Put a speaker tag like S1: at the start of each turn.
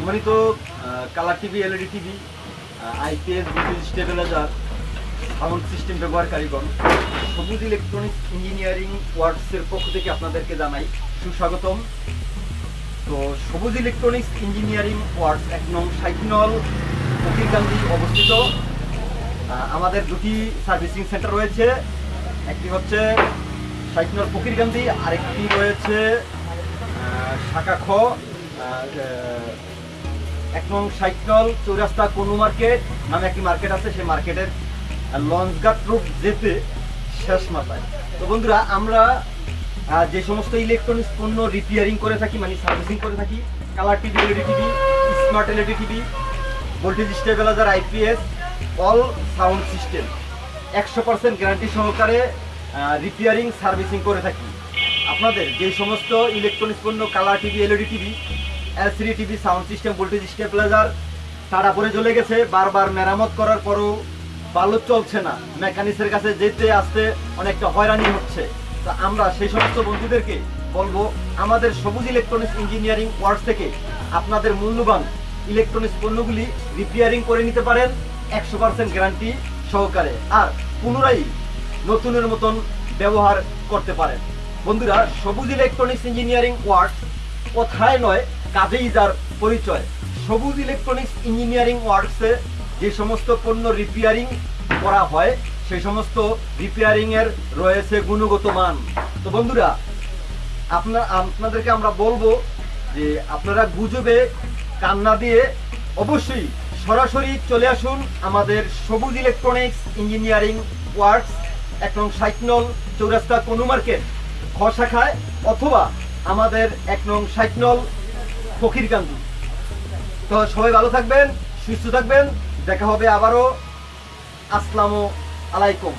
S1: সম্মানিত colour TV LED TV IPS বিদ্যুৎ stabiliser sound system ব্যবহারকারীগণ সবুজ ইলেকট্রনিক্স ইঞ্জিনিয়ারিং ওয়ার্কসের পক্ষ থেকে আপনাদেরকে জানাই সুস্বাগতম। তো সবুজ ইলেকট্রনিক্স ইঞ্জিনিয়ারিং ওয়ার্কস এক নং সাইকিনল ফকিরকান্দি অবস্থিত। আমাদের দুটি সার্ভিসিং সেন্টার রয়েছে। একটি হচ্ছে সাইকিনল ফকিরকান্দি আরেকটি রয়েছে শাখা খ এক নং সাইকেল চৌরাস্তা কোনো মার্কেট নামে একটি মার্কেট আছে, সেই মার্কেটের লঞ্চঘাট রোড যেতে শেষ মাথায়। তো বন্ধুরা, আমরা যে সমস্ত ইলেকট্রনিক্স পণ্য রিপেয়ারিং করে থাকি মানে সার্ভিসিং করে থাকি colour TV LED TV smart LED TV voltage stabiliser IPS all sound system একশো পার্সেন্ট গ্যারান্টি সহকারে রিপেয়ারিং সার্ভিসিং করে থাকি। আপনাদের যে সমস্ত ইলেকট্রনিক্স পণ্য colour TV LED TV LCD TV sound system voltage stabiliser তারা পরে চলে গেছে। বারবার মেরামত করার পরও ভালো চলছে না। মেকানিক্সের কাছে যেতে আসতে অনেকটা হয়রানি হচ্ছে। তো আমরা সেই সমস্ত বন্ধুদেরকে বলব, আমাদের সবুজ ইলেকট্রনিক্স ইঞ্জিনিয়ারিং ওয়ার্কস থেকে আপনাদের মূল্যবান ইলেকট্রনিক্স পণ্যগুলি রিপেয়ারিং করে নিতে পারেন একশো পার্সেন্ট গ্যারান্টি সহকারে আর পুনরায় নতুনের মতন ব্যবহার করতে পারেন। বন্ধুরা, সবুজ ইলেকট্রনিক্স ইঞ্জিনিয়ারিং ওয়ার্কস কথায় নয় কাজেই যার পরিচয়। সবুজ ইলেকট্রনিক্স ইঞ্জিনিয়ারিং ওয়ার্কসে যে সমস্ত পণ্য রিপেয়ারিং করা হয় সেই সমস্ত রিপেয়ারিং এর রয়েছে গুণগত মান। তো বন্ধুরা, আপনার, আপনাদেরকে আমরা বলব যে আপনারা গুজবে কান্না দিয়ে অবশ্যই সরাসরি চলে আসুন আমাদের সবুজ ইলেকট্রনিক্স ইঞ্জিনিয়ারিং ওয়ার্কস এক নং সাইকনল চৌরাস্তা কোনো মার্কেট খ শাখায় অথবা আমাদের এক নং সাইকনল ফকিরকান্দি তো সবাই ভালো থাকবেন সুস্থ থাকবেন। দেখা হবে আবারও। আসসালামু আলাইকুম।